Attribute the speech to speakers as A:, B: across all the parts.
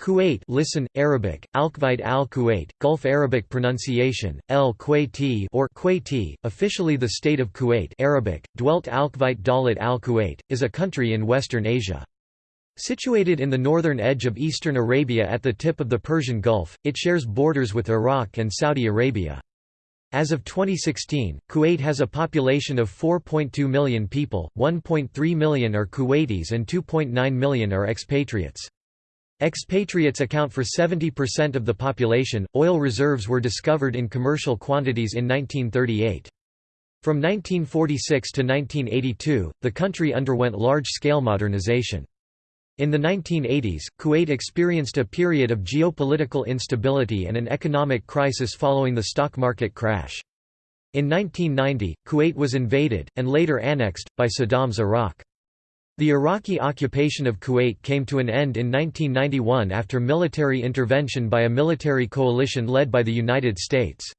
A: Kuwait listen, Arabic, Alkvite al-Kuwait, Gulf Arabic pronunciation, el Kuwaiti or Kuwaiti, officially the State of Kuwait Arabic, dwelt Alkvite Dalit al-Kuwait, is a country in Western Asia. Situated in the northern edge of eastern Arabia at the tip of the Persian Gulf, it shares borders with Iraq and Saudi Arabia. As of 2016, Kuwait has a population of 4.2 million people, 1.3 million are Kuwaitis and 2.9 million are expatriates. Expatriates account for 70% of the population. Oil reserves were discovered in commercial quantities in 1938. From 1946 to 1982, the country underwent large-scale modernization. In the 1980s, Kuwait experienced a period of geopolitical instability and an economic crisis following the stock market crash. In 1990, Kuwait was invaded, and later annexed, by Saddam's Iraq. The Iraqi occupation of Kuwait came to an end in 1991 after military intervention by a military coalition led by the United States.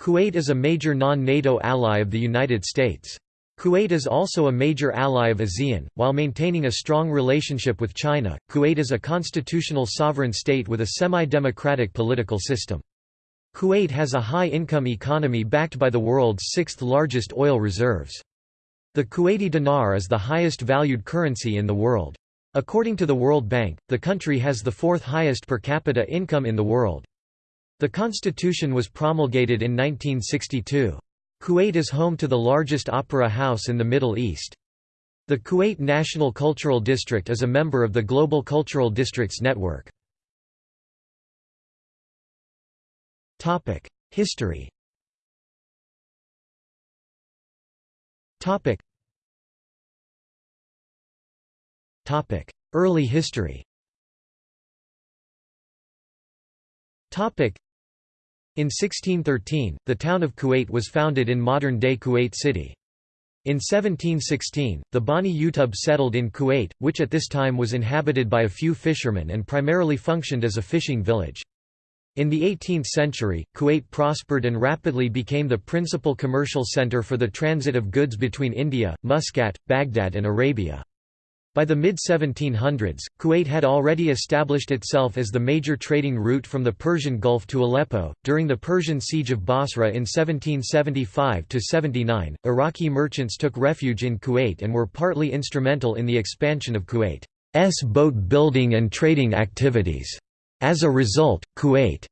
A: Kuwait is a major non-NATO ally of the United States. Kuwait is also a major ally of ASEAN, while maintaining a strong relationship with China. Kuwait is a constitutional sovereign state with a semi-democratic political system. Kuwait has a high-income economy backed by the world's sixth largest oil reserves. The Kuwaiti dinar is the highest valued currency in the world. According to the World Bank, the country has the fourth highest per capita income in the world. The constitution was promulgated in 1962. Kuwait is home to the largest opera house in the Middle East. The Kuwait National Cultural District is a member of the Global Cultural Districts Network. History Topic. Topic. Early history Topic. In 1613, the town of Kuwait was founded in modern-day Kuwait City. In 1716, the Bani Utub settled in Kuwait, which at this time was inhabited by a few fishermen and primarily functioned as a fishing village. In the 18th century, Kuwait prospered and rapidly became the principal commercial center for the transit of goods between India, Muscat, Baghdad and Arabia. By the mid-1700s, Kuwait had already established itself as the major trading route from the Persian Gulf to Aleppo. During the Persian siege of Basra in 1775–79, Iraqi merchants took refuge in Kuwait and were partly instrumental in the expansion of Kuwait's boat building and trading activities. As a result, Kuwait's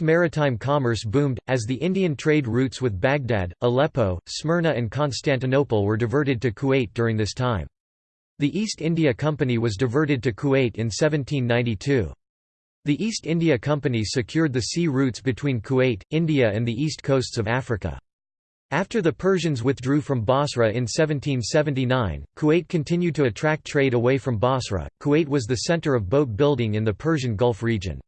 A: maritime commerce boomed, as the Indian trade routes with Baghdad, Aleppo, Smyrna and Constantinople were diverted to Kuwait during this time. The East India Company was diverted to Kuwait in 1792. The East India Company secured the sea routes between Kuwait, India and the east coasts of Africa. After the Persians withdrew from Basra in 1779, Kuwait continued to attract trade away from Basra. Kuwait was the center of boat building in the Persian Gulf region.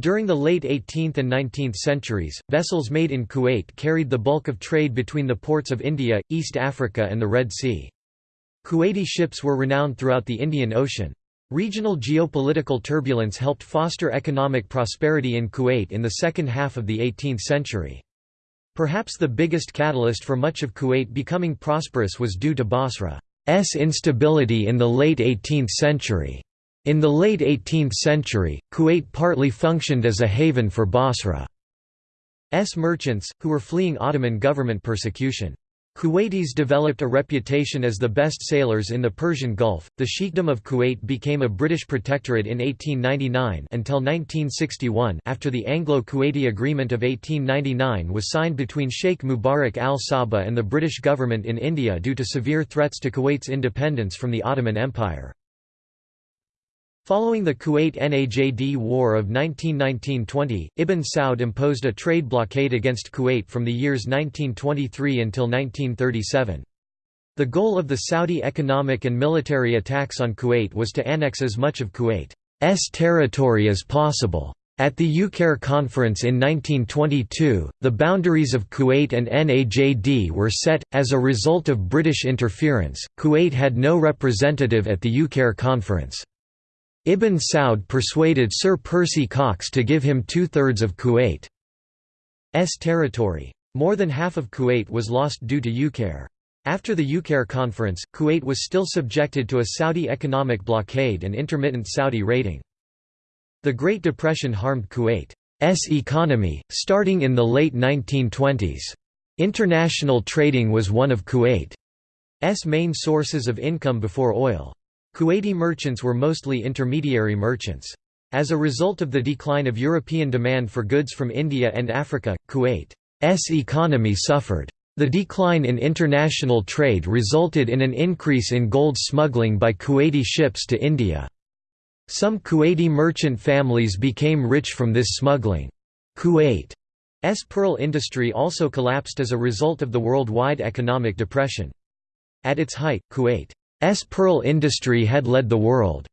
A: During the late 18th and 19th centuries, vessels made in Kuwait carried the bulk of trade between the ports of India, East Africa and the Red Sea. Kuwaiti ships were renowned throughout the Indian Ocean. Regional geopolitical turbulence helped foster economic prosperity in Kuwait in the second half of the 18th century. Perhaps the biggest catalyst for much of Kuwait becoming prosperous was due to Basra's instability in the late 18th century. In the late 18th century, Kuwait partly functioned as a haven for Basra's merchants, who were fleeing Ottoman government persecution. Kuwaitis developed a reputation as the best sailors in the Persian Gulf. The Sheikhdom of Kuwait became a British protectorate in 1899 until 1961 after the Anglo-Kuwaiti Agreement of 1899 was signed between Sheikh Mubarak al-Sabah and the British government in India due to severe threats to Kuwait's independence from the Ottoman Empire. Following the Kuwait-Najd War of 1919–20, Ibn Saud imposed a trade blockade against Kuwait from the years 1923 until 1937. The goal of the Saudi economic and military attacks on Kuwait was to annex as much of Kuwait's territory as possible. At the Uqair conference in 1922, the boundaries of Kuwait and Najd were set. As a result of British interference, Kuwait had no representative at the Uqair conference. Ibn Saud persuaded Sir Percy Cox to give him two-thirds of Kuwait's territory. More than half of Kuwait was lost due to Uqair. After the Uqair conference, Kuwait was still subjected to a Saudi economic blockade and intermittent Saudi raiding. The Great Depression harmed Kuwait's economy, starting in the late 1920s. International trading was one of Kuwait's main sources of income before oil. Kuwaiti merchants were mostly intermediary merchants. As a result of the decline of European demand for goods from India and Africa, Kuwait's economy suffered. The decline in international trade resulted in an increase in gold smuggling by Kuwaiti ships to India. Some Kuwaiti merchant families became rich from this smuggling. Kuwait's pearl industry also collapsed as a result of the worldwide economic depression. At its height, Kuwait's pearl industry had led the world.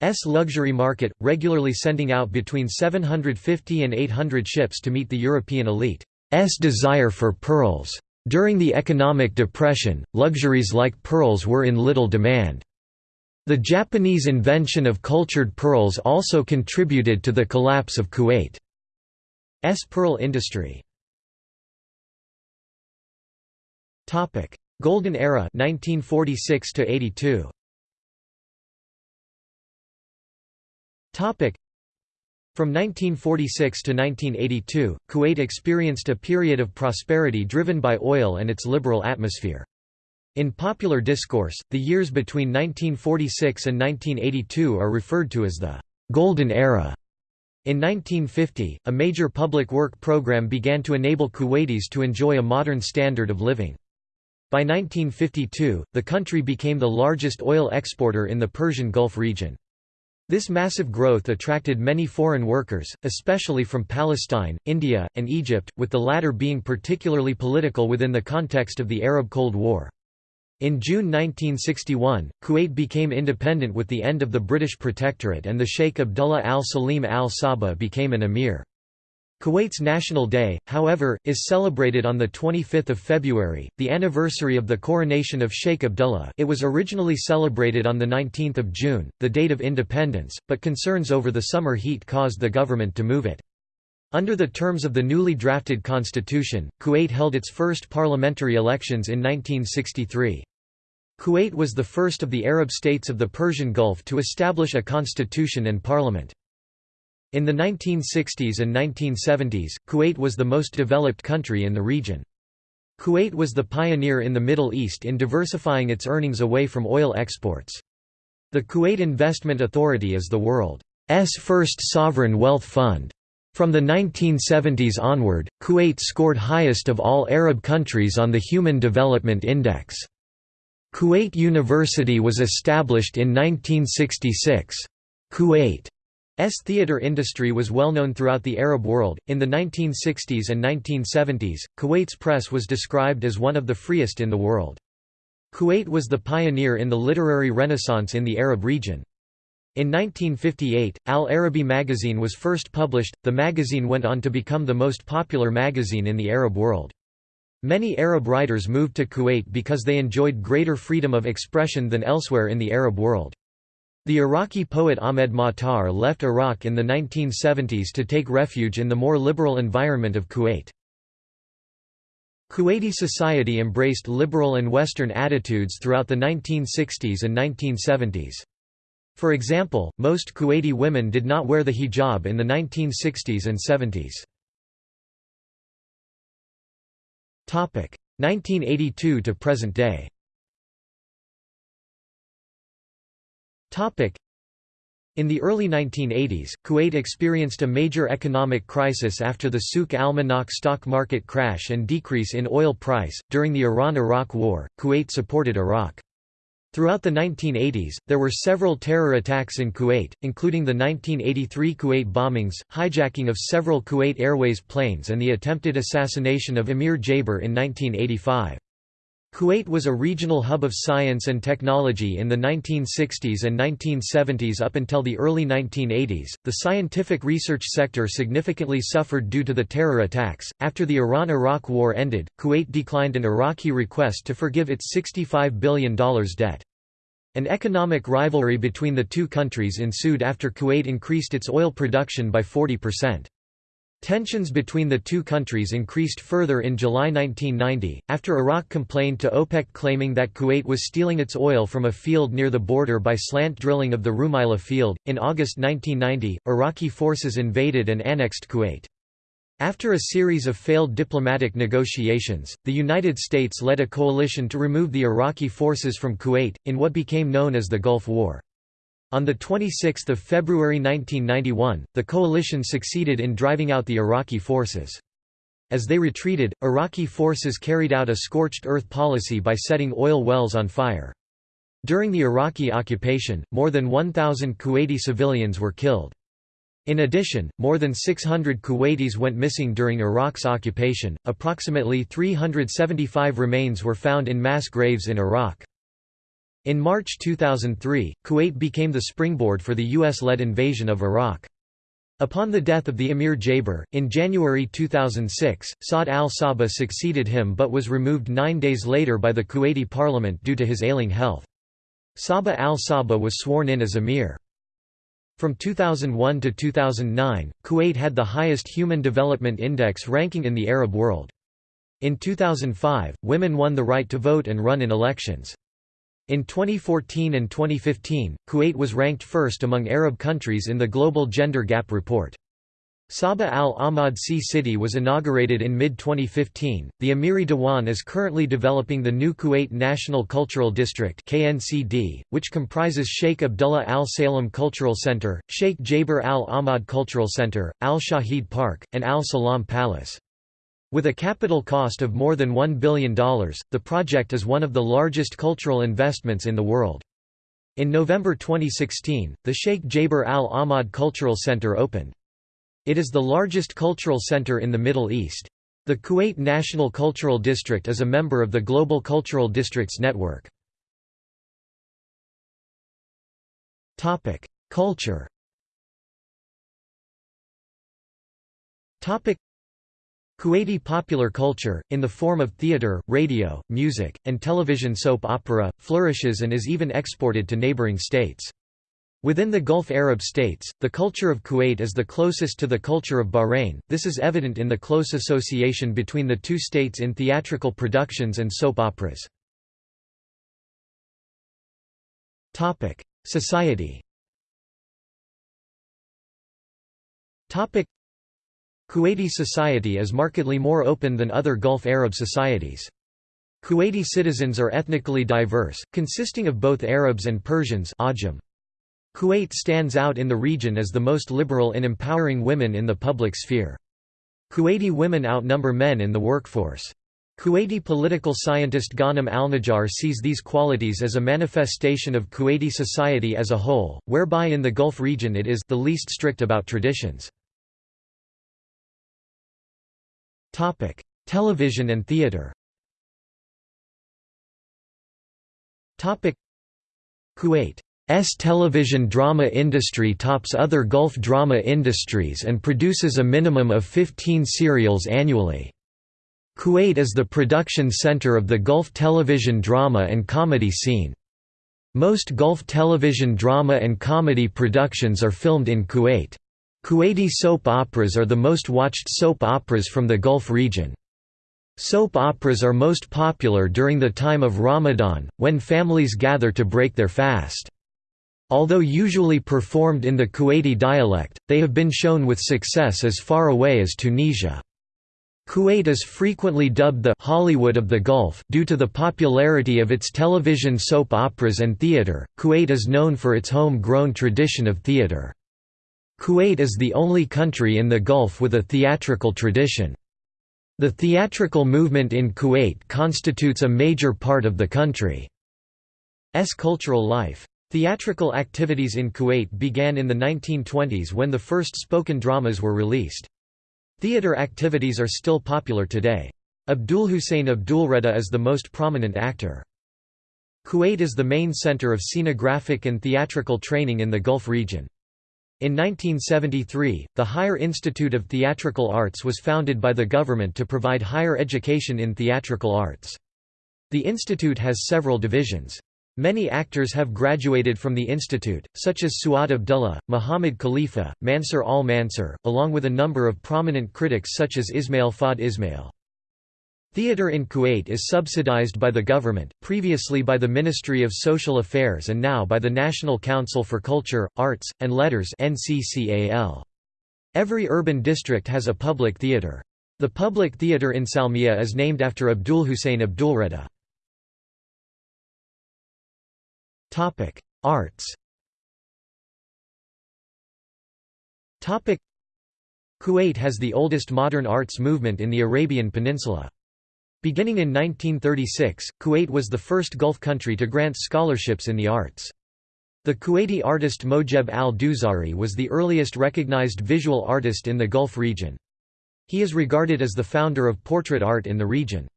A: S luxury market, regularly sending out between 750 and 800 ships to meet the European elite's desire for pearls. During the economic depression, luxuries like pearls were in little demand. The Japanese invention of cultured pearls also contributed to the collapse of Kuwait's pearl industry. Golden Era 1946 to 82. From 1946 to 1982, Kuwait experienced a period of prosperity driven by oil and its liberal atmosphere. In popular discourse, the years between 1946 and 1982 are referred to as the «Golden Era». In 1950, a major public work program began to enable Kuwaitis to enjoy a modern standard of living. By 1952, the country became the largest oil exporter in the Persian Gulf region. This massive growth attracted many foreign workers, especially from Palestine, India, and Egypt, with the latter being particularly political within the context of the Arab Cold War. In June 1961, Kuwait became independent with the end of the British protectorate and the Sheikh Abdullah al-Salim al-Sabah became an emir. Kuwait's National Day, however, is celebrated on 25 February, the anniversary of the coronation of Sheikh Abdullah it was originally celebrated on 19 June, the date of independence, but concerns over the summer heat caused the government to move it. Under the terms of the newly drafted constitution, Kuwait held its first parliamentary elections in 1963. Kuwait was the first of the Arab states of the Persian Gulf to establish a constitution and parliament. In the 1960s and 1970s, Kuwait was the most developed country in the region. Kuwait was the pioneer in the Middle East in diversifying its earnings away from oil exports. The Kuwait Investment Authority is the world's first sovereign wealth fund. From the 1970s onward, Kuwait scored highest of all Arab countries on the Human Development Index. Kuwait University was established in 1966. Kuwait S theater industry was well known throughout the Arab world. In the 1960s and 1970s, Kuwait's press was described as one of the freest in the world. Kuwait was the pioneer in the literary renaissance in the Arab region. In 1958, Al Arabi magazine was first published. The magazine went on to become the most popular magazine in the Arab world. Many Arab writers moved to Kuwait because they enjoyed greater freedom of expression than elsewhere in the Arab world. The Iraqi poet Ahmed Matar left Iraq in the 1970s to take refuge in the more liberal environment of Kuwait. Kuwaiti society embraced liberal and Western attitudes throughout the 1960s and 1970s. For example, most Kuwaiti women did not wear the hijab in the 1960s and 70s. 1982 to present day In the early 1980s, Kuwait experienced a major economic crisis after the Souk al-Manakh stock market crash and decrease in oil price. During the Iran-Iraq War, Kuwait supported Iraq. Throughout the 1980s, there were several terror attacks in Kuwait, including the 1983 Kuwait bombings, hijacking of several Kuwait Airways planes and the attempted assassination of Emir Jaber in 1985. Kuwait was a regional hub of science and technology in the 1960s and 1970s up until the early 1980s. The scientific research sector significantly suffered due to the terror attacks. After the Iran Iraq War ended, Kuwait declined an Iraqi request to forgive its $65 billion debt. An economic rivalry between the two countries ensued after Kuwait increased its oil production by 40%. Tensions between the two countries increased further in July 1990, after Iraq complained to OPEC claiming that Kuwait was stealing its oil from a field near the border by slant drilling of the Rumaila field. In August 1990, Iraqi forces invaded and annexed Kuwait. After a series of failed diplomatic negotiations, the United States led a coalition to remove the Iraqi forces from Kuwait, in what became known as the Gulf War. On 26 February 1991, the coalition succeeded in driving out the Iraqi forces. As they retreated, Iraqi forces carried out a scorched earth policy by setting oil wells on fire. During the Iraqi occupation, more than 1,000 Kuwaiti civilians were killed. In addition, more than 600 Kuwaitis went missing during Iraq's occupation. Approximately 375 remains were found in mass graves in Iraq. In March 2003, Kuwait became the springboard for the US-led invasion of Iraq. Upon the death of the Emir Jaber, in January 2006, Saad al-Sabah succeeded him but was removed nine days later by the Kuwaiti parliament due to his ailing health. Sabah al-Sabah was sworn in as emir. From 2001 to 2009, Kuwait had the highest Human Development Index ranking in the Arab world. In 2005, women won the right to vote and run in elections. In 2014 and 2015, Kuwait was ranked first among Arab countries in the Global Gender Gap Report. Sabah Al Ahmad Sea City was inaugurated in mid-2015. The Amiri Dewan is currently developing the new Kuwait National Cultural District (KNCD), which comprises Sheikh Abdullah Al Salem Cultural Center, Sheikh Jaber Al Ahmad Cultural Center, Al Shahid Park, and Al Salam Palace. With a capital cost of more than $1 billion, the project is one of the largest cultural investments in the world. In November 2016, the Sheikh Jaber Al Ahmad Cultural Center opened. It is the largest cultural center in the Middle East. The Kuwait National Cultural District is a member of the Global Cultural Districts Network. Culture Kuwaiti popular culture, in the form of theatre, radio, music, and television soap opera, flourishes and is even exported to neighbouring states. Within the Gulf Arab states, the culture of Kuwait is the closest to the culture of Bahrain, this is evident in the close association between the two states in theatrical productions and soap operas. Society Kuwaiti society is markedly more open than other Gulf Arab societies. Kuwaiti citizens are ethnically diverse, consisting of both Arabs and Persians Kuwait stands out in the region as the most liberal in empowering women in the public sphere. Kuwaiti women outnumber men in the workforce. Kuwaiti political scientist Ghanem Alnajjar sees these qualities as a manifestation of Kuwaiti society as a whole, whereby in the Gulf region it is the least strict about traditions. Topic: Television and theater. Topic: Kuwait's television drama industry tops other Gulf drama industries and produces a minimum of 15 serials annually. Kuwait is the production center of the Gulf television drama and comedy scene. Most Gulf television drama and comedy productions are filmed in Kuwait. Kuwaiti soap operas are the most watched soap operas from the Gulf region. Soap operas are most popular during the time of Ramadan, when families gather to break their fast. Although usually performed in the Kuwaiti dialect, they have been shown with success as far away as Tunisia. Kuwait is frequently dubbed the Hollywood of the Gulf due to the popularity of its television soap operas and theater. Kuwait is known for its home-grown tradition of theater. Kuwait is the only country in the Gulf with a theatrical tradition. The theatrical movement in Kuwait constitutes a major part of the country's cultural life. Theatrical activities in Kuwait began in the 1920s when the first spoken dramas were released. Theater activities are still popular today. Abdul Hussein Abdulreda is the most prominent actor. Kuwait is the main center of scenographic and theatrical training in the Gulf region. In 1973, the Higher Institute of Theatrical Arts was founded by the government to provide higher education in theatrical arts. The institute has several divisions. Many actors have graduated from the institute, such as Suad Abdullah, Muhammad Khalifa, Mansur al-Mansur, along with a number of prominent critics such as Ismail Fahd Ismail. Theatre in Kuwait is subsidized by the government, previously by the Ministry of Social Affairs and now by the National Council for Culture, Arts, and Letters Every urban district has a public theatre. The public theatre in Salmiya is named after Abdul Hussein Abdulreda. Arts Kuwait has the oldest modern arts movement in the Arabian Peninsula. Beginning in 1936, Kuwait was the first Gulf country to grant scholarships in the arts. The Kuwaiti artist Mojeb al-Dousari was the earliest recognized visual artist in the Gulf region. He is regarded as the founder of portrait art in the region.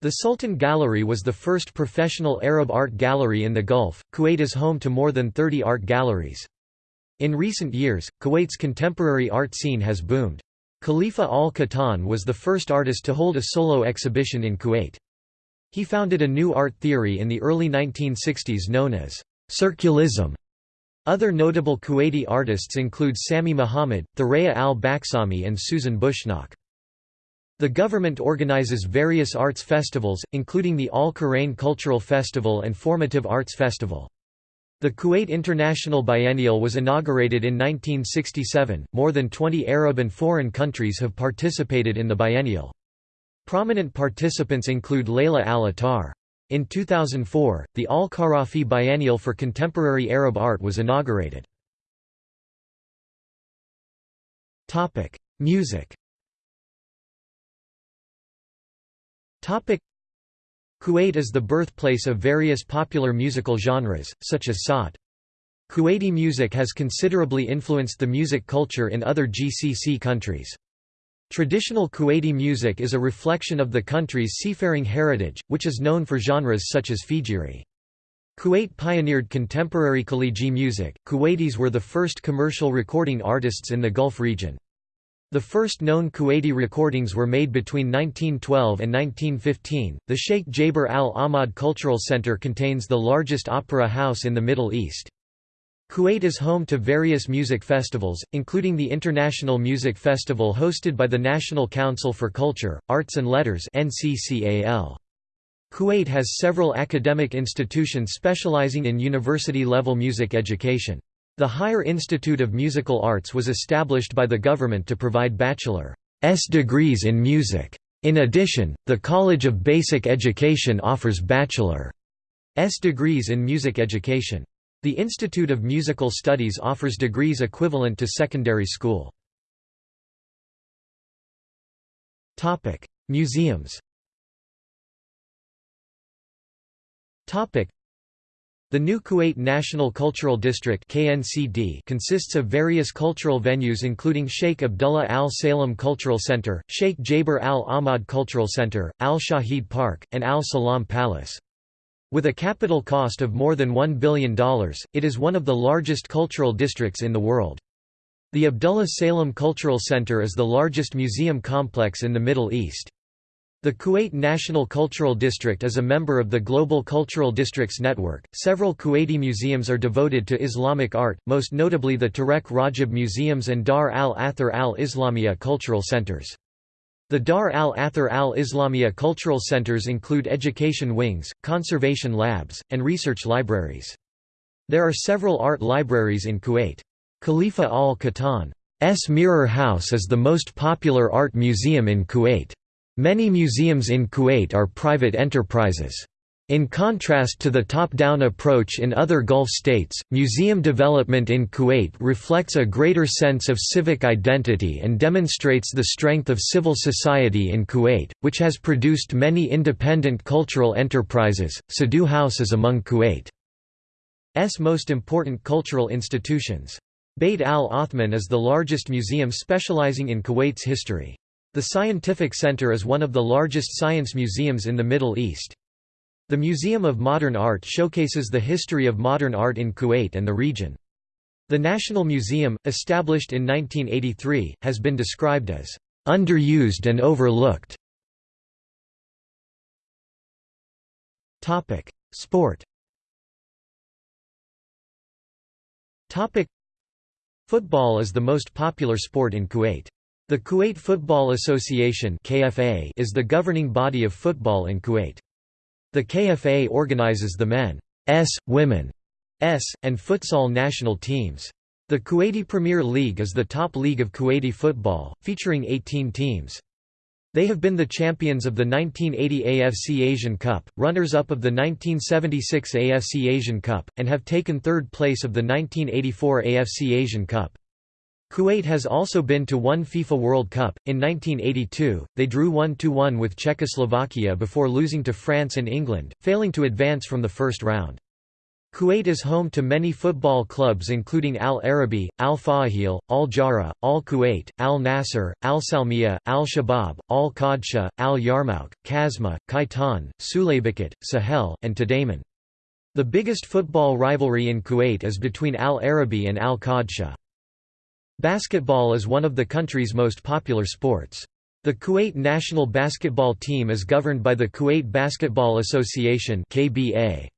A: The Sultan Gallery was the first professional Arab art gallery in the Gulf. Kuwait is home to more than 30 art galleries. In recent years, Kuwait's contemporary art scene has boomed. Khalifa al-Qattan was the first artist to hold a solo exhibition in Kuwait. He founded a new art theory in the early 1960s known as circulism. Other notable Kuwaiti artists include Sami Muhammad, Thuraya al-Baksami and Susan Bushnak. The government organizes various arts festivals, including the Al-Qurain Cultural Festival and Formative Arts Festival. The Kuwait International Biennial was inaugurated in 1967. More than 20 Arab and foreign countries have participated in the biennial. Prominent participants include Layla Al-Attar. In 2004, the Al-Kharafi Biennial for Contemporary Arab Art was inaugurated. Music Kuwait is the birthplace of various popular musical genres, such as Sawt. Kuwaiti music has considerably influenced the music culture in other GCC countries. Traditional Kuwaiti music is a reflection of the country's seafaring heritage, which is known for genres such as Fijiri. Kuwait pioneered contemporary Khaliji music. Kuwaitis were the first commercial recording artists in the Gulf region. The first known Kuwaiti recordings were made between 1912 and 1915. The Sheikh Jaber Al Ahmad Cultural Center contains the largest opera house in the Middle East. Kuwait is home to various music festivals, including the International Music Festival hosted by the National Council for Culture, Arts and Letters Kuwait has several academic institutions specializing in university-level music education. The Higher Institute of Musical Arts was established by the government to provide bachelor's degrees in music. In addition, the College of Basic Education offers bachelor's degrees in music education. The Institute of Musical Studies offers degrees equivalent to secondary school. Museums the new Kuwait National Cultural District KNCD consists of various cultural venues including Sheikh Abdullah Al Salem Cultural Center, Sheikh Jaber Al Ahmad Cultural Center, Al Shahid Park, and Al Salam Palace. With a capital cost of more than $1 billion, it is one of the largest cultural districts in the world. The Abdullah Salem Cultural Center is the largest museum complex in the Middle East. The Kuwait National Cultural District is a member of the Global Cultural Districts Network. Several Kuwaiti museums are devoted to Islamic art, most notably the Tarek Rajab Museums and Dar al Athar al Islamiyya Cultural Centers. The Dar al Athar al Islamiyya Cultural Centers include education wings, conservation labs, and research libraries. There are several art libraries in Kuwait. Khalifa al Qattan's Mirror House is the most popular art museum in Kuwait. Many museums in Kuwait are private enterprises. In contrast to the top-down approach in other Gulf states, museum development in Kuwait reflects a greater sense of civic identity and demonstrates the strength of civil society in Kuwait, which has produced many independent cultural enterprises. Sadu House is among Kuwait's most important cultural institutions. Beit al-Othman is the largest museum specializing in Kuwait's history. The Scientific Center is one of the largest science museums in the Middle East. The Museum of Modern Art showcases the history of modern art in Kuwait and the region. The National Museum, established in 1983, has been described as underused and overlooked. Topic: Sport Topic Football is the most popular sport in Kuwait. The Kuwait Football Association (KFA) is the governing body of football in Kuwait. The KFA organizes the men's, women's, and futsal national teams. The Kuwaiti Premier League is the top league of Kuwaiti football, featuring 18 teams. They have been the champions of the 1980 AFC Asian Cup, runners-up of the 1976 AFC Asian Cup, and have taken third place of the 1984 AFC Asian Cup. Kuwait has also been to one FIFA World Cup. In 1982, they drew 1-1 with Czechoslovakia before losing to France and England, failing to advance from the first round. Kuwait is home to many football clubs including Al Arabi, Al Fahil, Al Jahra, Al Kuwait, Al Nasser, Al Salmiya, Al Shabab, Al Qadsia, Al Yarmouk, Kazma, Khaitan, Sulaibikhat, Sahel, and Tadamon. The biggest football rivalry in Kuwait is between Al Arabi and Al Qadsia. Basketball is one of the country's most popular sports. The Kuwait national basketball team is governed by the Kuwait Basketball Association. Kuwait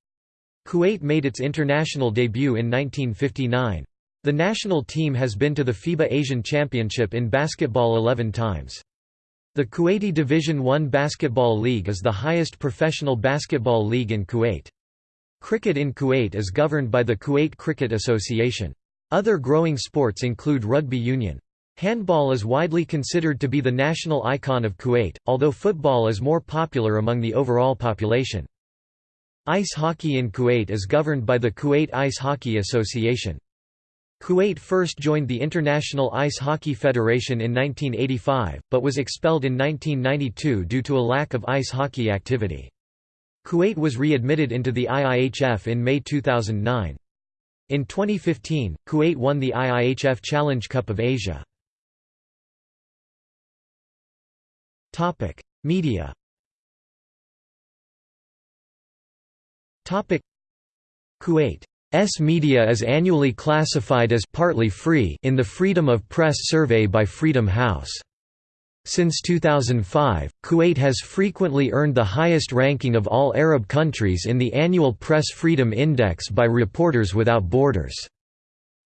A: made its international debut in 1959. The national team has been to the FIBA Asian Championship in basketball 11 times. The Kuwaiti Division I Basketball League is the highest professional basketball league in Kuwait. Cricket in Kuwait is governed by the Kuwait Cricket Association. Other growing sports include rugby union. Handball is widely considered to be the national icon of Kuwait, although football is more popular among the overall population. Ice hockey in Kuwait is governed by the Kuwait Ice Hockey Association. Kuwait first joined the International Ice Hockey Federation in 1985, but was expelled in 1992 due to a lack of ice hockey activity. Kuwait was readmitted into the IIHF in May 2009. In 2015, Kuwait won the IIHF Challenge Cup of Asia. Media Kuwait's media is annually classified as partly free in the Freedom of Press survey by Freedom House. Since 2005, Kuwait has frequently earned the highest ranking of all Arab countries in the annual Press Freedom Index by Reporters Without Borders.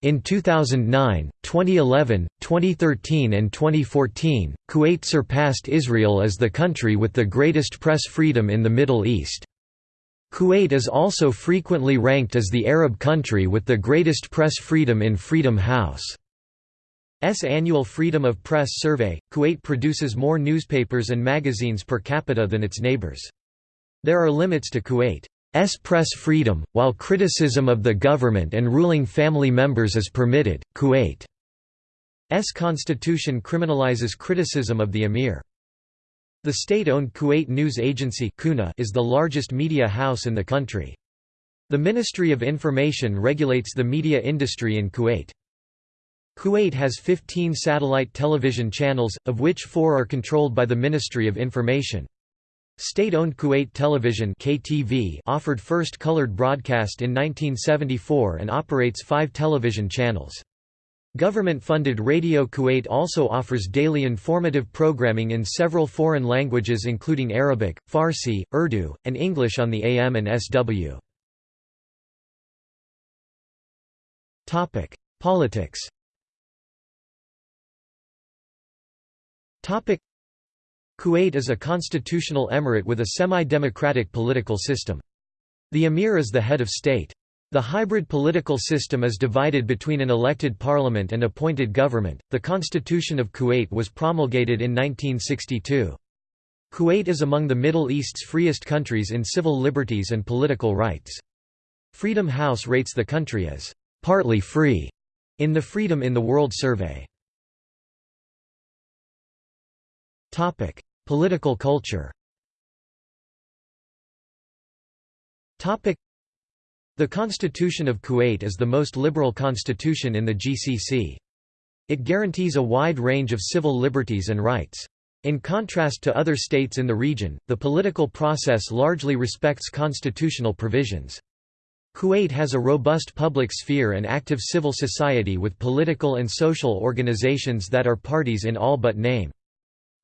A: In 2009, 2011, 2013 and 2014, Kuwait surpassed Israel as the country with the greatest press freedom in the Middle East. Kuwait is also frequently ranked as the Arab country with the greatest press freedom in Freedom House's annual Freedom of Press survey. Kuwait produces more newspapers and magazines per capita than its neighbors. There are limits to Kuwait's press freedom, while criticism of the government and ruling family members is permitted. Kuwait's constitution criminalizes criticism of the emir. The state-owned Kuwait News Agency is the largest media house in the country. The Ministry of Information regulates the media industry in Kuwait. Kuwait has 15 satellite television channels, of which four are controlled by the Ministry of Information. State-owned Kuwait Television KTV offered first colored broadcast in 1974 and operates five television channels. Government-funded Radio Kuwait also offers daily informative programming in several foreign languages including Arabic, Farsi, Urdu, and English on the AM and SW. Politics Kuwait is a constitutional emirate with a semi-democratic political system. The emir is the head of state. The hybrid political system is divided between an elected parliament and appointed government. The Constitution of Kuwait was promulgated in 1962. Kuwait is among the Middle East's freest countries in civil liberties and political rights. Freedom House rates the country as partly free in the Freedom in the World survey. Topic: Political culture. Topic: the Constitution of Kuwait is the most liberal constitution in the GCC. It guarantees a wide range of civil liberties and rights. In contrast to other states in the region, the political process largely respects constitutional provisions. Kuwait has a robust public sphere and active civil society with political and social organizations that are parties in all but name.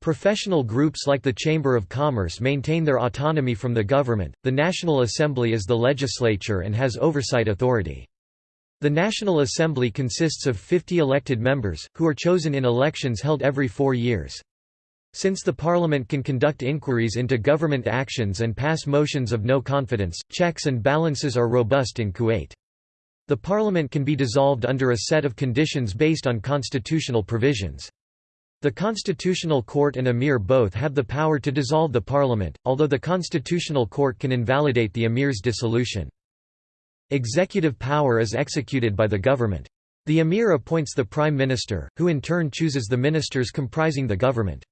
A: Professional groups like the Chamber of Commerce maintain their autonomy from the government. The National Assembly is the legislature and has oversight authority. The National Assembly consists of 50 elected members, who are chosen in elections held every four years. Since the parliament can conduct inquiries into government actions and pass motions of no confidence, checks and balances are robust in Kuwait. The parliament can be dissolved under a set of conditions based on constitutional provisions. The Constitutional Court and Emir both have the power to dissolve the parliament, although the Constitutional Court can invalidate the Emir's dissolution. Executive power is executed by the government. The emir appoints the prime minister, who in turn chooses the ministers comprising the government.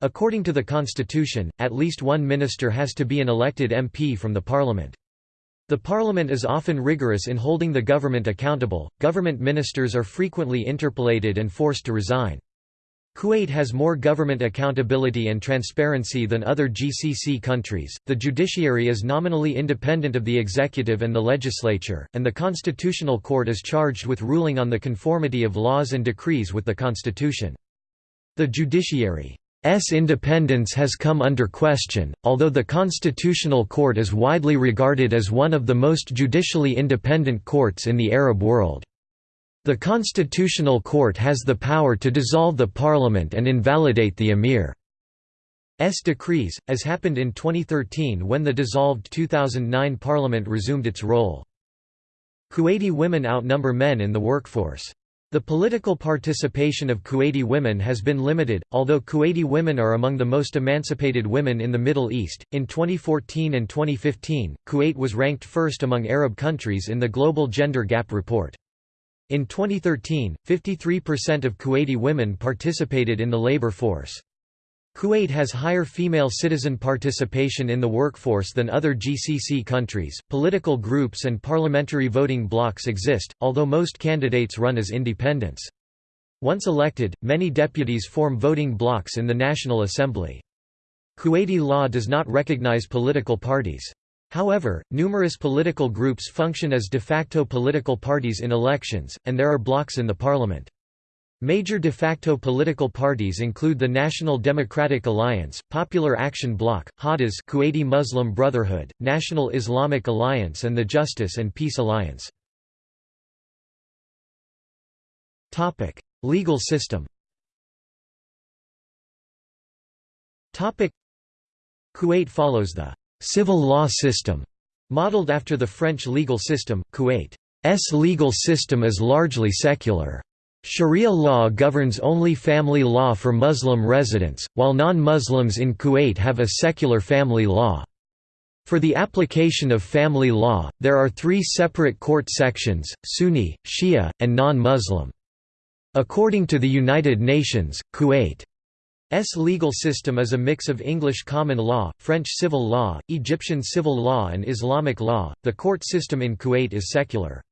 A: According to the constitution, at least one minister has to be an elected MP from the parliament. The parliament is often rigorous in holding the government accountable, government ministers are frequently interpolated and forced to resign. Kuwait has more government accountability and transparency than other GCC countries. The judiciary is nominally independent of the executive and the legislature, and the Constitutional Court is charged with ruling on the conformity of laws and decrees with the Constitution. The judiciary's independence has come under question, although the Constitutional Court is widely regarded as one of the most judicially independent courts in the Arab world. The Constitutional Court has the power to dissolve the parliament and invalidate the emir's decrees, as happened in 2013 when the dissolved 2009 parliament resumed its role. Kuwaiti women outnumber men in the workforce. The political participation of Kuwaiti women has been limited, although Kuwaiti women are among the most emancipated women in the Middle East. In 2014 and 2015, Kuwait was ranked first among Arab countries in the Global Gender Gap Report. In 2013, 53% of Kuwaiti women participated in the labor force. Kuwait has higher female citizen participation in the workforce than other GCC countries. Political groups and parliamentary voting blocs exist, although most candidates run as independents. Once elected, many deputies form voting blocs in the National Assembly. Kuwaiti law does not recognize political parties. However, numerous political groups function as de facto political parties in elections, and there are blocs in the parliament. Major de facto political parties include the National Democratic Alliance, Popular Action Bloc, Hadas Kuwaiti Muslim Brotherhood, National Islamic Alliance and the Justice and Peace Alliance. Topic: Legal system Topic: Kuwait follows the civil law system, modeled after the French legal system. Kuwait's legal system is largely secular. Sharia law governs only family law for Muslim residents, while non-Muslims in Kuwait have a secular family law. For the application of family law, there are three separate court sections, Sunni, Shia, and non-Muslim. According to the United Nations, Kuwait S legal system is a mix of English common law, French civil law, Egyptian civil law and Islamic law. The court system in Kuwait is secular.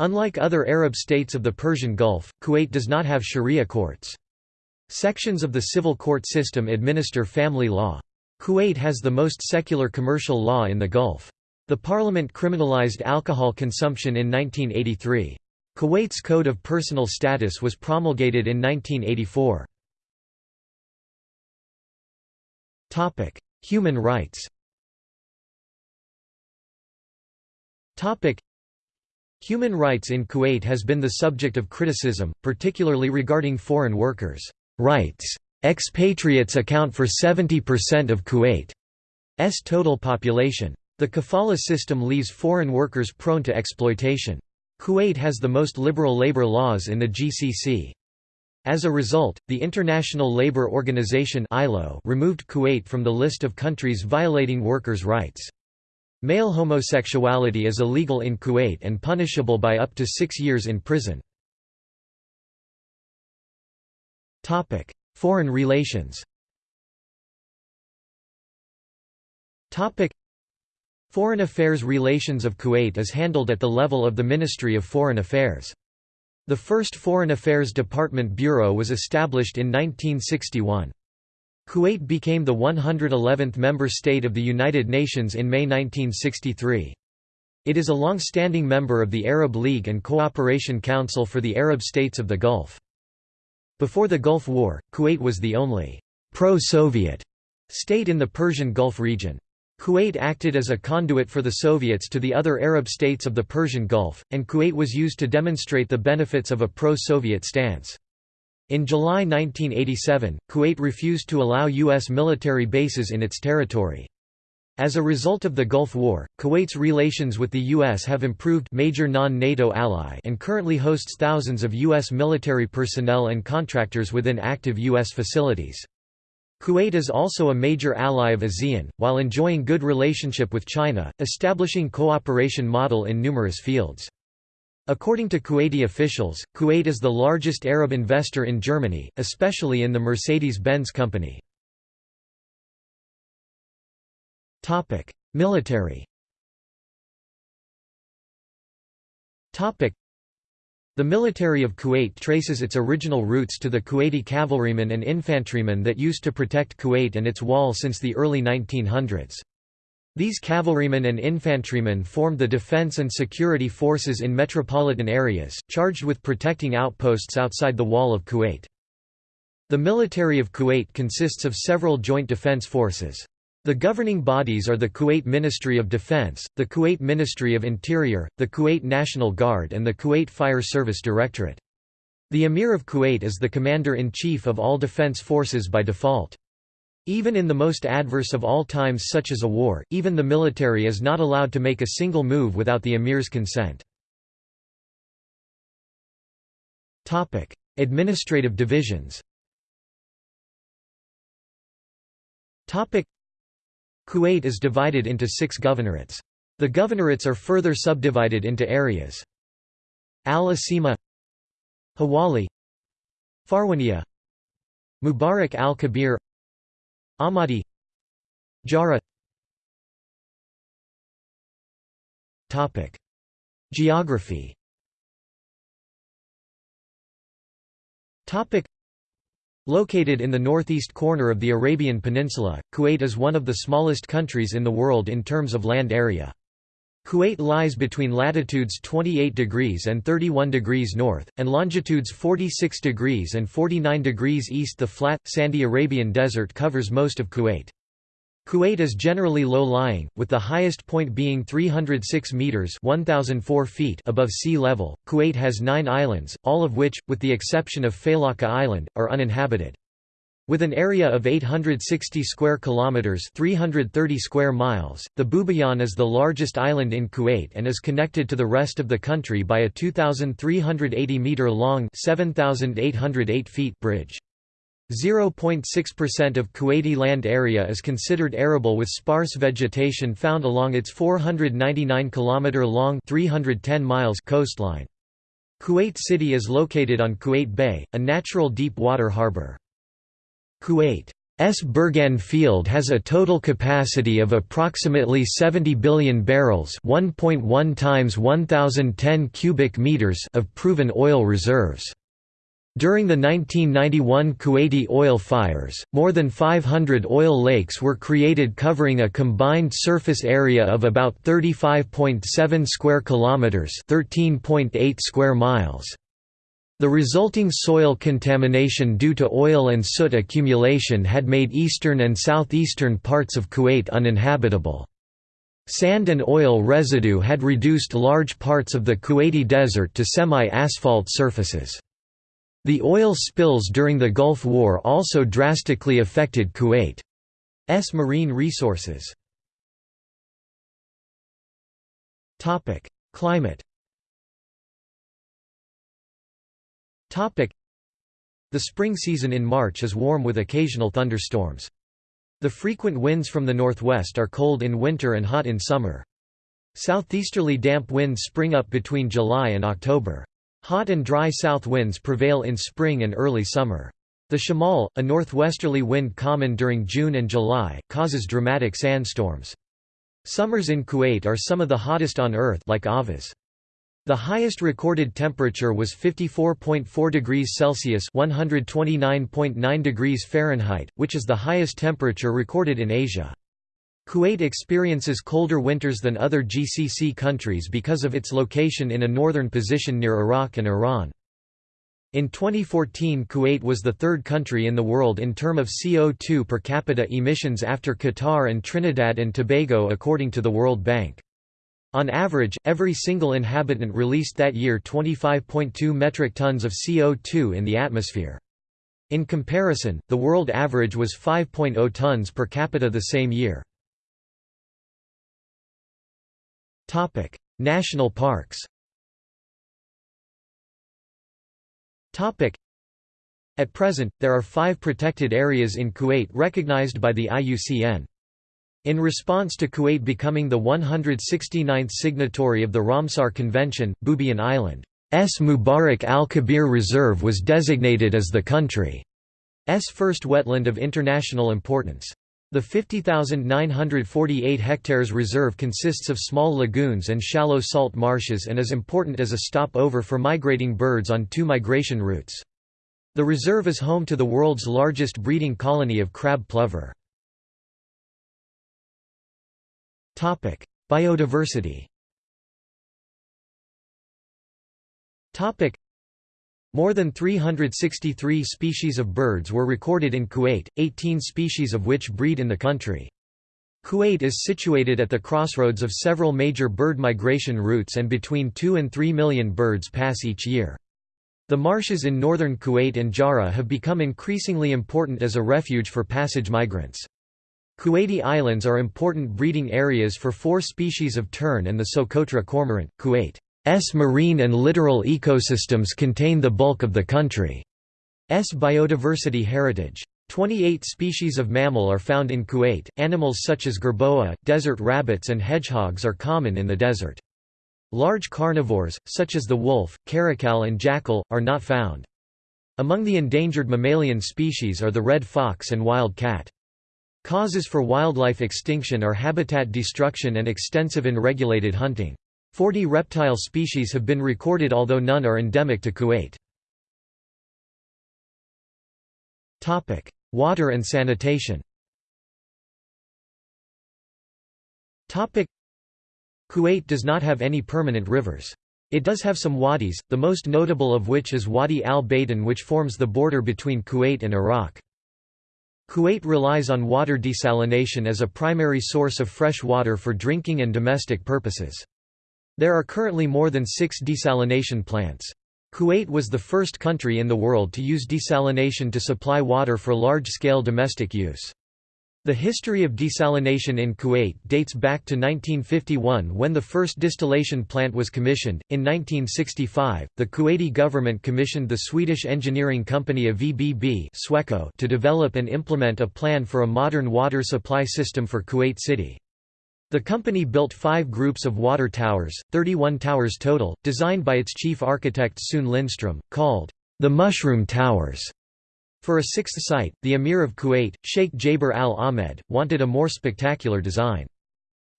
A: Unlike other Arab states of the Persian Gulf, Kuwait does not have sharia courts. Sections of the civil court system administer family law. Kuwait has the most secular commercial law in the Gulf. The parliament criminalized alcohol consumption in 1983. Kuwait's Code of Personal Status was promulgated in 1984. Topic: Human rights. Topic: Human rights in Kuwait has been the subject of criticism, particularly regarding foreign workers' rights. Expatriates account for 70% of Kuwait's total population. The kafala system leaves foreign workers prone to exploitation. Kuwait has the most liberal labor laws in the GCC. As a result, the International Labour Organization (ILO) removed Kuwait from the list of countries violating workers' rights. Male homosexuality is illegal in Kuwait and punishable by up to six years in prison. Foreign relations Foreign affairs relations of Kuwait is handled at the level of the Ministry of Foreign Affairs. The first Foreign Affairs Department Bureau was established in 1961. Kuwait became the 111th member state of the United Nations in May 1963. It is a long-standing member of the Arab League and Cooperation Council for the Arab States of the Gulf. Before the Gulf War, Kuwait was the only pro-Soviet state in the Persian Gulf region. Kuwait acted as a conduit for the Soviets to the other Arab states of the Persian Gulf, and Kuwait was used to demonstrate the benefits of a pro-Soviet stance. In July 1987, Kuwait refused to allow U.S. military bases in its territory. As a result of the Gulf War, Kuwait's relations with the U.S. have improved major non-NATO ally and currently hosts thousands of U.S. military personnel and contractors within active U.S. facilities. Kuwait is also a major ally of ASEAN, while enjoying good relationship with China, establishing cooperation model in numerous fields. According to Kuwaiti officials, Kuwait is the largest Arab investor in Germany, especially in the Mercedes-Benz company. Military the military of Kuwait traces its original roots to the Kuwaiti cavalrymen and infantrymen that used to protect Kuwait and its wall since the early 1900s. These cavalrymen and infantrymen formed the defense and security forces in metropolitan areas, charged with protecting outposts outside the wall of Kuwait. The military of Kuwait consists of several joint defense forces. The governing bodies are the Kuwait Ministry of Defense, the Kuwait Ministry of Interior, the Kuwait National Guard and the Kuwait Fire Service Directorate. The Emir of Kuwait is the commander-in-chief of all defense forces by default. Even in the most adverse of all times such as a war, even the military is not allowed to make a single move without the emir's consent. Administrative divisions Kuwait is divided into six governorates. The governorates are further subdivided into areas. Al-Asima Hawali Farwaniya Mubarak al-Kabir Ahmadi Jahra Geography Located in the northeast corner of the Arabian Peninsula, Kuwait is one of the smallest countries in the world in terms of land area. Kuwait lies between latitudes 28 degrees and 31 degrees north, and longitudes 46 degrees and 49 degrees east. The flat, sandy Arabian Desert covers most of Kuwait. Kuwait is generally low-lying, with the highest point being 306 meters (1004 feet) above sea level. Kuwait has 9 islands, all of which, with the exception of Failaka Island, are uninhabited. With an area of 860 square kilometers, 330 square miles, the Bubiyan is the largest island in Kuwait and is connected to the rest of the country by a 2380 meter long, 7808 feet bridge. 0.6% of Kuwaiti land area is considered arable with sparse vegetation found along its 499 km long 310 miles coastline. Kuwait City is located on Kuwait Bay, a natural deep water harbour. Kuwait's Burgan field has a total capacity of approximately 70 billion barrels 1.1 times 1010 cubic meters of proven oil reserves. During the 1991 Kuwaiti oil fires, more than 500 oil lakes were created covering a combined surface area of about 35.7 square kilometers, 13.8 square miles. The resulting soil contamination due to oil and soot accumulation had made eastern and southeastern parts of Kuwait uninhabitable. Sand and oil residue had reduced large parts of the Kuwaiti desert to semi-asphalt surfaces. The oil spills during the Gulf War also drastically affected Kuwait's marine resources. Climate The spring season in March is warm with occasional thunderstorms. The frequent winds from the northwest are cold in winter and hot in summer. Southeasterly damp winds spring up between July and October. Hot and dry south winds prevail in spring and early summer. The shamal, a northwesterly wind common during June and July, causes dramatic sandstorms. Summers in Kuwait are some of the hottest on Earth like Ahvaz. The highest recorded temperature was 54.4 degrees Celsius (129.9 degrees Fahrenheit), which is the highest temperature recorded in Asia. Kuwait experiences colder winters than other GCC countries because of its location in a northern position near Iraq and Iran. In 2014 Kuwait was the third country in the world in term of CO2 per capita emissions after Qatar and Trinidad and Tobago according to the World Bank. On average, every single inhabitant released that year 25.2 metric tons of CO2 in the atmosphere. In comparison, the world average was 5.0 tons per capita the same year. National parks Topic: At present, there are five protected areas in Kuwait recognized by the IUCN. In response to Kuwait becoming the 169th signatory of the Ramsar Convention, Bubiyan Island's Mubarak al-Kabir Reserve was designated as the country's first wetland of international importance. The 50,948 hectares reserve consists of small lagoons and shallow salt marshes and is important as a stopover for migrating birds on two migration routes. The reserve is home to the world's largest breeding colony of crab plover. Biodiversity more than 363 species of birds were recorded in Kuwait, 18 species of which breed in the country. Kuwait is situated at the crossroads of several major bird migration routes and between 2 and 3 million birds pass each year. The marshes in northern Kuwait and Jahra have become increasingly important as a refuge for passage migrants. Kuwaiti Islands are important breeding areas for four species of tern and the Socotra cormorant. Kuwait S marine and littoral ecosystems contain the bulk of the country's biodiversity heritage. 28 species of mammal are found in Kuwait. Animals such as jerboa, desert rabbits, and hedgehogs are common in the desert. Large carnivores, such as the wolf, caracal, and jackal, are not found. Among the endangered mammalian species are the red fox and wild cat. Causes for wildlife extinction are habitat destruction and extensive unregulated hunting. Forty reptile species have been recorded although none are endemic to Kuwait. Water and sanitation Kuwait does not have any permanent rivers. It does have some wadis, the most notable of which is Wadi al-Baydan which forms the border between Kuwait and Iraq. Kuwait relies on water desalination as a primary source of fresh water for drinking and domestic purposes. There are currently more than six desalination plants. Kuwait was the first country in the world to use desalination to supply water for large-scale domestic use. The history of desalination in Kuwait dates back to 1951 when the first distillation plant was commissioned. In 1965, the Kuwaiti government commissioned the Swedish engineering company of VBB to develop and implement a plan for a modern water supply system for Kuwait City. The company built five groups of water towers, 31 towers total, designed by its chief architect Sune Lindström, called the Mushroom Towers. For a sixth site, the Emir of Kuwait, Sheikh Jaber al-Ahmed, wanted a more spectacular design.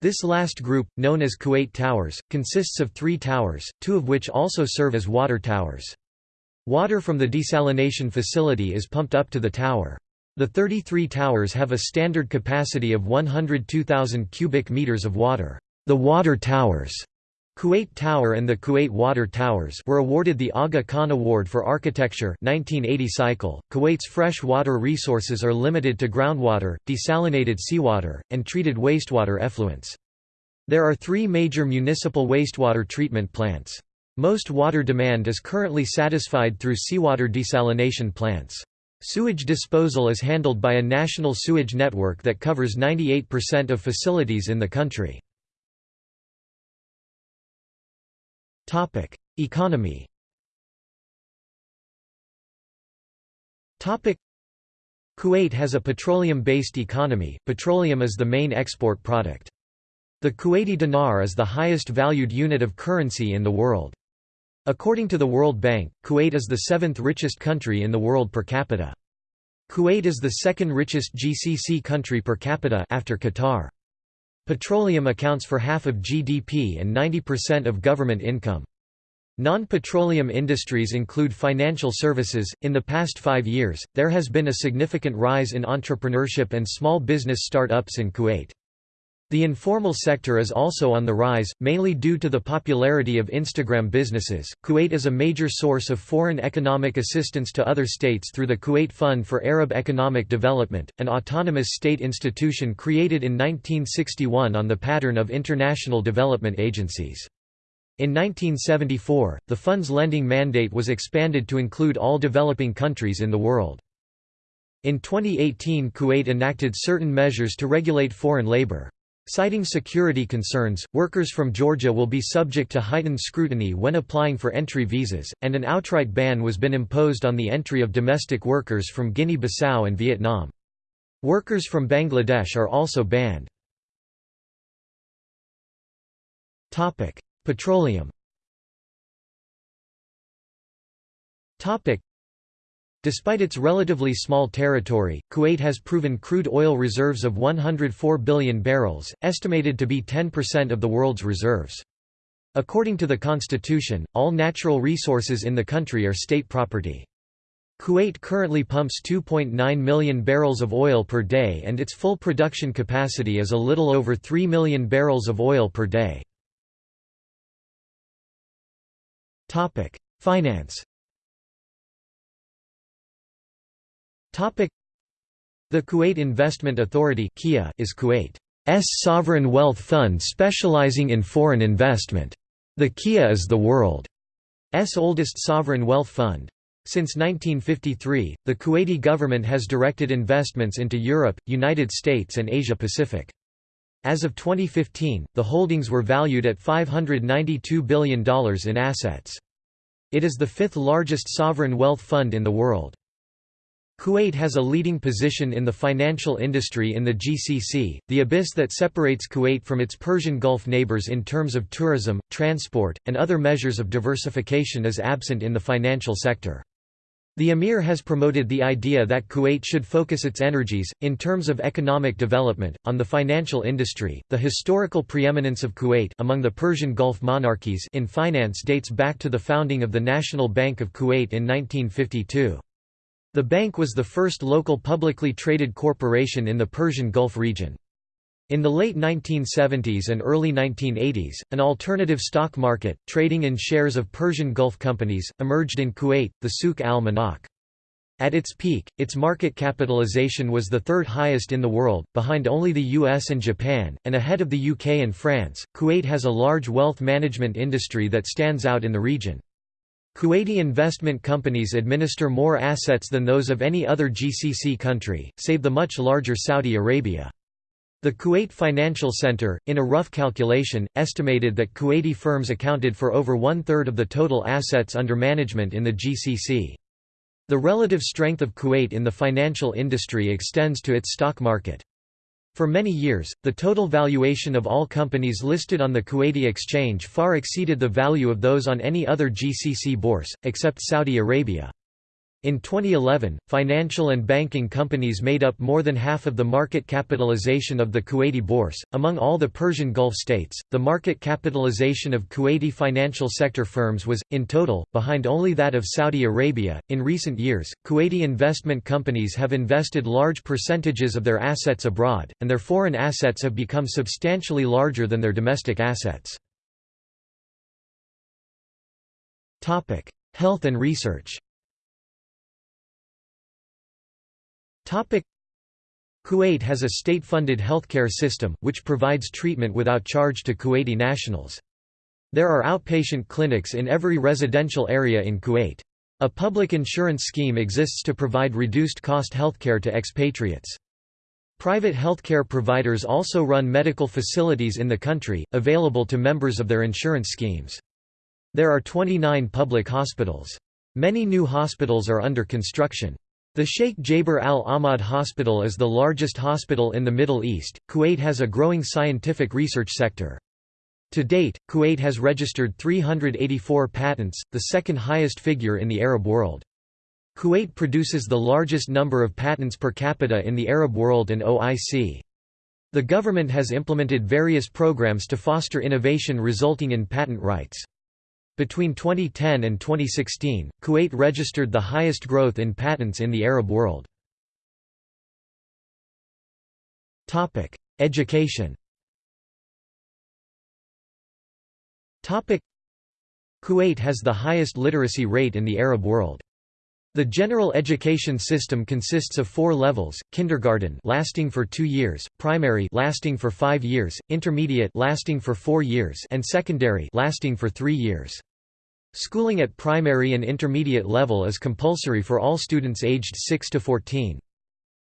A: This last group, known as Kuwait Towers, consists of three towers, two of which also serve as water towers. Water from the desalination facility is pumped up to the tower. The 33 towers have a standard capacity of 102,000 cubic meters of water. The water towers Kuwait Tower and the Kuwait Water Towers were awarded the Aga Khan Award for Architecture 1980 cycle. Kuwait's fresh water resources are limited to groundwater, desalinated seawater, and treated wastewater effluents. There are three major municipal wastewater treatment plants. Most water demand is currently satisfied through seawater desalination plants. Sewage disposal is handled by a national sewage network that covers 98% of facilities in the country. Economy Kuwait has a petroleum-based economy, petroleum is the main export product. The Kuwaiti dinar is the highest valued unit of currency in the world. According to the World Bank, Kuwait is the seventh richest country in the world per capita. Kuwait is the second richest GCC country per capita after Qatar. Petroleum accounts for half of GDP and 90% of government income. Non-petroleum industries include financial services. In the past 5 years, there has been a significant rise in entrepreneurship and small business start-ups in Kuwait. The informal sector is also on the rise, mainly due to the popularity of Instagram businesses. Kuwait is a major source of foreign economic assistance to other states through the Kuwait Fund for Arab Economic Development, an autonomous state institution created in 1961 on the pattern of international development agencies. In 1974, the fund's lending mandate was expanded to include all developing countries in the world. In 2018 Kuwait enacted certain measures to regulate foreign labor. Citing security concerns, workers from Georgia will be subject to heightened scrutiny when applying for entry visas, and an outright ban was been imposed on the entry of domestic workers from Guinea-Bissau and Vietnam. Workers from Bangladesh are also banned. Petroleum Despite its relatively small territory, Kuwait has proven crude oil reserves of 104 billion barrels, estimated to be 10% of the world's reserves. According to the constitution, all natural resources in the country are state property. Kuwait currently pumps 2.9 million barrels of oil per day and its full production capacity is a little over 3 million barrels of oil per day. Finance The Kuwait Investment Authority is Kuwait's sovereign wealth fund specializing in foreign investment. The KIA is the world's oldest sovereign wealth fund. Since 1953, the Kuwaiti government has directed investments into Europe, United States and Asia Pacific. As of 2015, the holdings were valued at $592 billion in assets. It is the fifth largest sovereign wealth fund in the world. Kuwait has a leading position in the financial industry in the GCC, the abyss that separates Kuwait from its Persian Gulf neighbors in terms of tourism, transport, and other measures of diversification is absent in the financial sector. The emir has promoted the idea that Kuwait should focus its energies, in terms of economic development, on the financial industry. The historical preeminence of Kuwait among the Persian Gulf monarchies in finance dates back to the founding of the National Bank of Kuwait in 1952. The bank was the first local publicly traded corporation in the Persian Gulf region. In the late 1970s and early 1980s, an alternative stock market, trading in shares of Persian Gulf companies, emerged in Kuwait, the Souk al-Manakh. At its peak, its market capitalization was the third highest in the world, behind only the US and Japan, and ahead of the UK and France. Kuwait has a large wealth management industry that stands out in the region. Kuwaiti investment companies administer more assets than those of any other GCC country, save the much larger Saudi Arabia. The Kuwait Financial Center, in a rough calculation, estimated that Kuwaiti firms accounted for over one-third of the total assets under management in the GCC. The relative strength of Kuwait in the financial industry extends to its stock market. For many years, the total valuation of all companies listed on the Kuwaiti exchange far exceeded the value of those on any other GCC bourse, except Saudi Arabia. In 2011, financial and banking companies made up more than half of the market capitalization of the Kuwaiti bourse. Among all the Persian Gulf states, the market capitalization of Kuwaiti financial sector firms was, in total, behind only that of Saudi Arabia. In recent years, Kuwaiti investment companies have invested large percentages of their assets abroad, and their foreign assets have become substantially larger than their domestic assets. Health and research Kuwait has a state-funded healthcare system, which provides treatment without charge to Kuwaiti nationals. There are outpatient clinics in every residential area in Kuwait. A public insurance scheme exists to provide reduced-cost healthcare to expatriates. Private healthcare providers also run medical facilities in the country, available to members of their insurance schemes. There are 29 public hospitals. Many new hospitals are under construction. The Sheikh Jaber Al Ahmad Hospital is the largest hospital in the Middle East. Kuwait has a growing scientific research sector. To date, Kuwait has registered 384 patents, the second highest figure in the Arab world. Kuwait produces the largest number of patents per capita in the Arab world and OIC. The government has implemented various programs to foster innovation resulting in patent rights. Between 2010 and 2016, Kuwait registered the highest growth in patents in the Arab world. Education Kuwait has the highest literacy rate in the Arab world. The general education system consists of four levels: kindergarten, lasting for two years; primary, lasting for five years; intermediate, lasting for four years; and secondary, lasting for three years. Schooling at primary and intermediate level is compulsory for all students aged 6 to 14.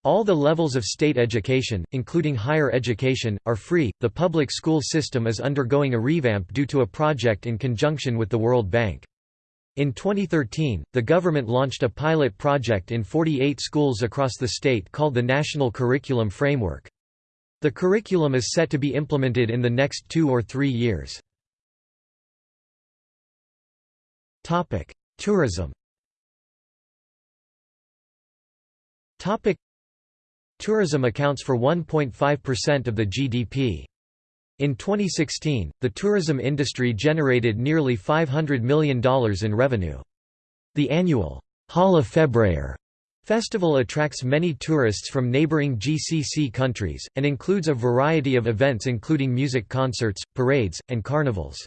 A: All the levels of state education, including higher education, are free. The public school system is undergoing a revamp due to a project in conjunction with the World Bank. In 2013, the government launched a pilot project in 48 schools across the state called the National Curriculum Framework. The curriculum is set to be implemented in the next two or three years. Tourism Tourism accounts for 1.5% of the GDP. In 2016, the tourism industry generated nearly $500 million in revenue. The annual Hala Febrayer festival attracts many tourists from neighboring GCC countries, and includes a variety of events including music concerts, parades, and carnivals.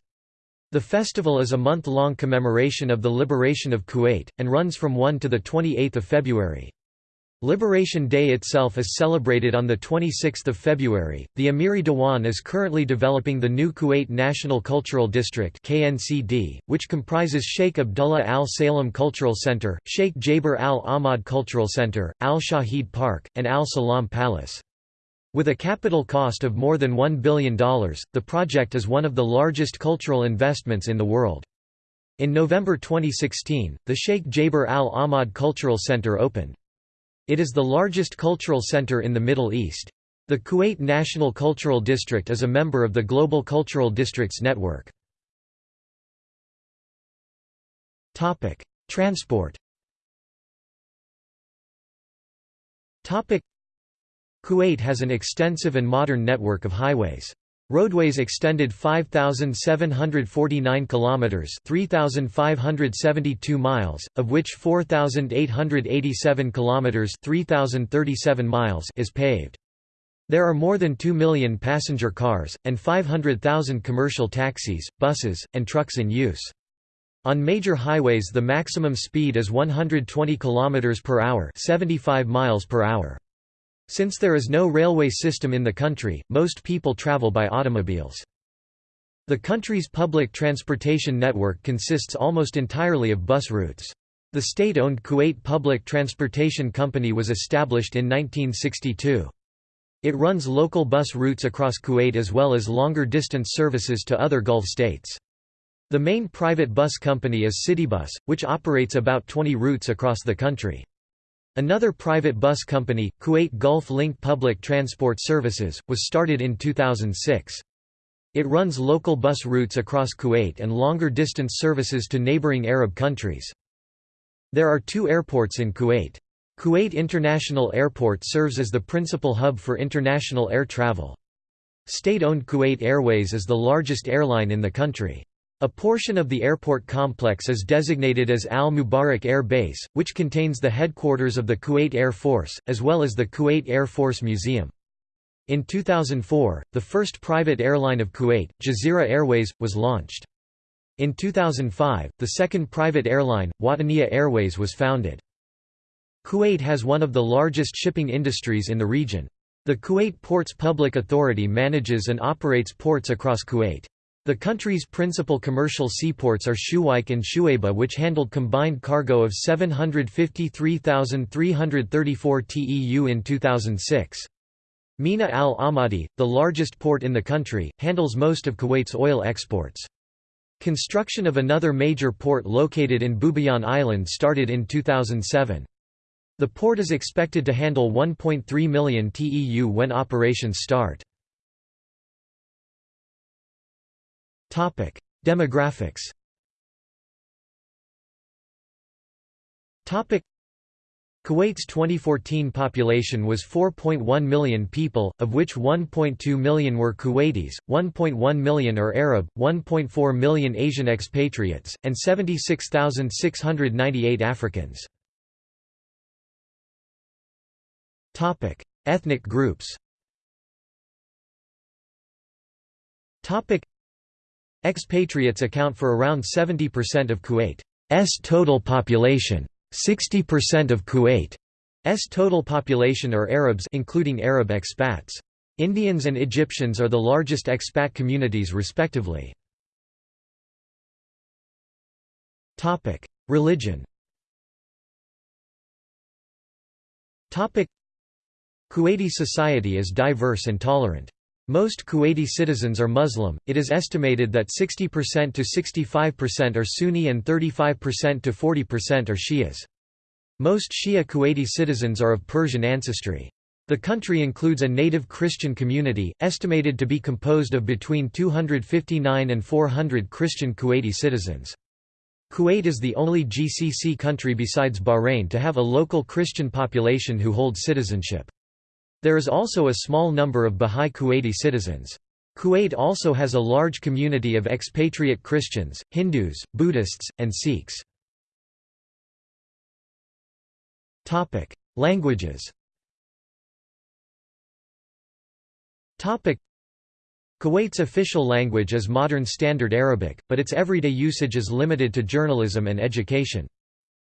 A: The festival is a month-long commemoration of the liberation of Kuwait, and runs from 1 to 28 February. Liberation Day itself is celebrated on 26 February. The Amiri Dewan is currently developing the new Kuwait National Cultural District (KNCD), which comprises Sheikh Abdullah Al Salem Cultural Center, Sheikh Jaber Al Ahmad Cultural Center, Al Shahid Park, and Al Salam Palace. With a capital cost of more than $1 billion, the project is one of the largest cultural investments in the world. In November 2016, the Sheikh Jaber Al Ahmad Cultural Center opened. It is the largest cultural center in the Middle East. The Kuwait National Cultural District is a member of the Global Cultural Districts Network. Transport Kuwait has an extensive and modern network of highways. Roadways extended 5749 kilometers, 3572 miles, of which 4887 kilometers, 3037 miles is paved. There are more than 2 million passenger cars and 500,000 commercial taxis, buses, and trucks in use. On major highways the maximum speed is 120 km per hour, 75 miles per hour. Since there is no railway system in the country, most people travel by automobiles. The country's public transportation network consists almost entirely of bus routes. The state-owned Kuwait Public Transportation Company was established in 1962. It runs local bus routes across Kuwait as well as longer distance services to other Gulf states. The main private bus company is Citybus, which operates about 20 routes across the country. Another private bus company, Kuwait Gulf Link Public Transport Services, was started in 2006. It runs local bus routes across Kuwait and longer distance services to neighboring Arab countries. There are two airports in Kuwait. Kuwait International Airport serves as the principal hub for international air travel. State-owned Kuwait Airways is the largest airline in the country. A portion of the airport complex is designated as Al Mubarak Air Base, which contains the headquarters of the Kuwait Air Force, as well as the Kuwait Air Force Museum. In 2004, the first private airline of Kuwait, Jazeera Airways, was launched. In 2005, the second private airline, Wataniya Airways was founded. Kuwait has one of the largest shipping industries in the region. The Kuwait Ports Public Authority manages and operates ports across Kuwait. The country's principal commercial seaports are Shuwaikh and Shuaibah which handled combined cargo of 753,334 TEU in 2006. Mina al Ahmadi, the largest port in the country, handles most of Kuwait's oil exports. Construction of another major port located in Bubiyan Island started in 2007. The port is expected to handle 1.3 million TEU when operations start. Topic: Demographics. Topic: Kuwait's 2014 population was 4.1 million people, of which 1.2 million were Kuwaitis, 1.1 million are Arab, 1.4 million Asian expatriates, and 76,698 Africans. Topic: Ethnic groups. Topic: Expatriates account for around 70% of Kuwait's total population. 60% of Kuwait's total population are Arabs including Arab expats. Indians and Egyptians are the largest expat communities respectively. Religion Kuwaiti society is diverse and tolerant. Most Kuwaiti citizens are Muslim, it is estimated that 60% to 65% are Sunni and 35% to 40% are Shias. Most Shia Kuwaiti citizens are of Persian ancestry. The country includes a native Christian community, estimated to be composed of between 259 and 400 Christian Kuwaiti citizens. Kuwait is the only GCC country besides Bahrain to have a local Christian population who hold citizenship. There is also a small number of Bahá'í Kuwaiti citizens. Kuwait also has a large community of expatriate Christians, Hindus, Buddhists, and Sikhs. Languages Kuwait's official language is Modern Standard Arabic, but its everyday usage is limited to journalism and education.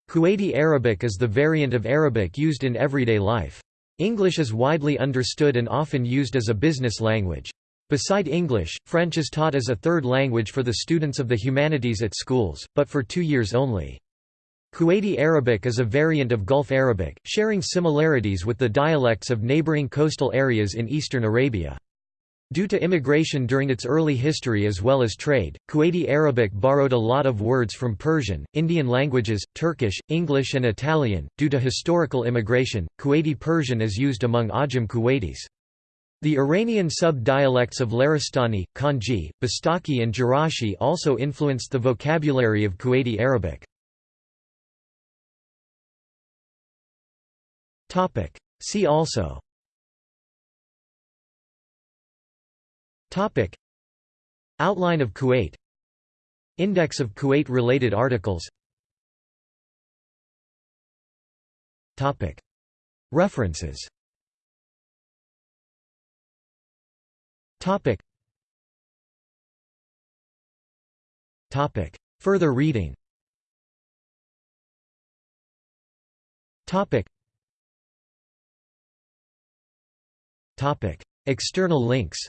A: Kuwaiti Arabic is the variant of Arabic used in everyday life. English is widely understood and often used as a business language. Beside English, French is taught as a third language for the students of the humanities at schools, but for two years only. Kuwaiti Arabic is a variant of Gulf Arabic, sharing similarities with the dialects of neighboring coastal areas in eastern Arabia. Due to immigration during its early history as well as trade, Kuwaiti Arabic borrowed a lot of words from Persian, Indian languages, Turkish, English and Italian. Due to historical immigration, Kuwaiti Persian is used among Ajam Kuwaitis. The Iranian sub-dialects of Laristani, Kanji, Bastaki and Jarashi also influenced the vocabulary of Kuwaiti Arabic. See also Topic. Outline of Kuwait. Index of Kuwait-related articles. Topic. References. Topic. Topic. Further reading. Topic. Topic. External links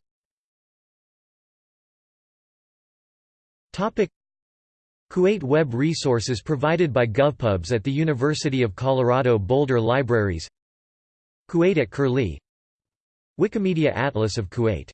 A: Kuwait Web resources provided by GovPubs at the University of Colorado Boulder Libraries. Kuwait at Curlie. Wikimedia Atlas of Kuwait